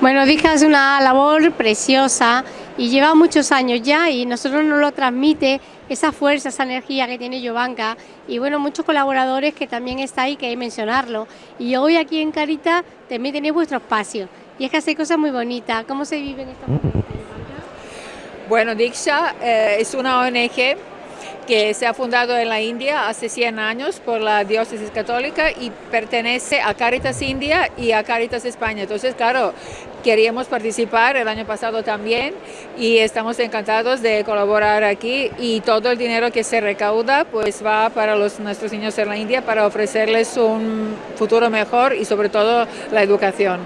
Bueno, Dija hace una labor preciosa y lleva muchos años ya y nosotros nos lo transmite esa fuerza, esa energía que tiene Yovanka y bueno, muchos colaboradores que también está ahí, que hay que mencionarlo. Y hoy aquí en Carita también tenéis vuestro espacio y es que hace cosas muy bonitas. ¿Cómo se vive en esta Bueno, Diksha eh, es una ONG que se ha fundado en la India hace 100 años por la diócesis católica y pertenece a Caritas India y a Caritas España. Entonces, claro, queríamos participar el año pasado también y estamos encantados de colaborar aquí y todo el dinero que se recauda pues va para los, nuestros niños en la India para ofrecerles un futuro mejor y sobre todo la educación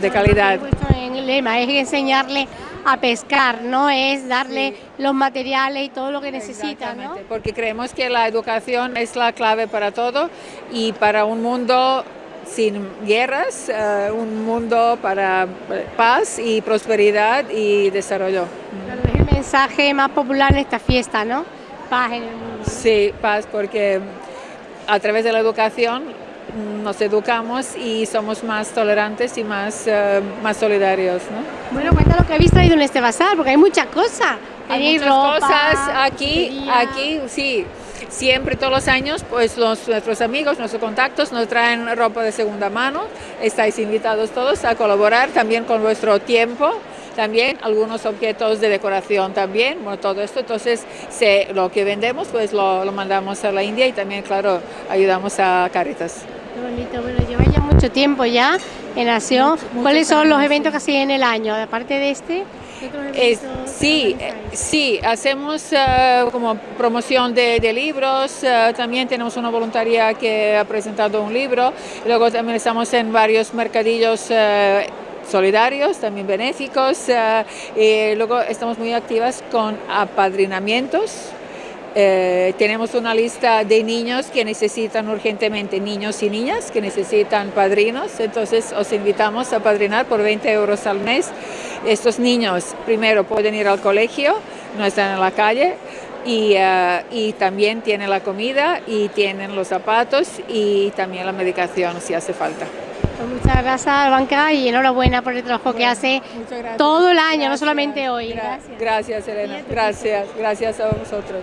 de calidad. En el lema es enseñarle a pescar, ¿no? Es darle los materiales y todo lo que necesita, ¿no? Porque creemos que la educación es la clave para todo y para un mundo sin guerras, eh, un mundo para paz y prosperidad y desarrollo. Es el mensaje más popular en esta fiesta, ¿no? Paz en el mundo. Sí, paz, porque a través de la educación nos educamos y somos más tolerantes y más, eh, más solidarios. ¿no? Bueno, cuenta lo que habéis traído en este bazar, porque hay muchas cosas. Hay muchas cosas aquí, aquí, sí. Siempre, todos los años, pues los, nuestros amigos, nuestros contactos nos traen ropa de segunda mano. Estáis invitados todos a colaborar también con vuestro tiempo también algunos objetos de decoración también, bueno, todo esto, entonces se, lo que vendemos pues lo, lo, mandamos a la India y también, claro, ayudamos a Caritas. Qué bonito, bueno, lleva ya mucho tiempo ya en Acción. ¿Cuáles son los eventos que hacen en el año, aparte de este? sí, sí, hacemos uh, como promoción de, de libros, uh, también tenemos una voluntaria que ha presentado un libro, luego también estamos en varios mercadillos uh, solidarios, también benéficos. y luego estamos muy activas con apadrinamientos. Eh, tenemos una lista de niños que necesitan urgentemente, niños y niñas que necesitan padrinos, entonces os invitamos a padrinar por 20 euros al mes. Estos niños primero pueden ir al colegio, no están en la calle, y, uh, y, también tienen la comida y tienen los zapatos y también la medicación si hace falta. Pues muchas gracias, Banca, y enhorabuena por el trabajo que hace todo el año, no solamente hoy. Gracias, gracias Elena. Gracias, gracias a vosotros.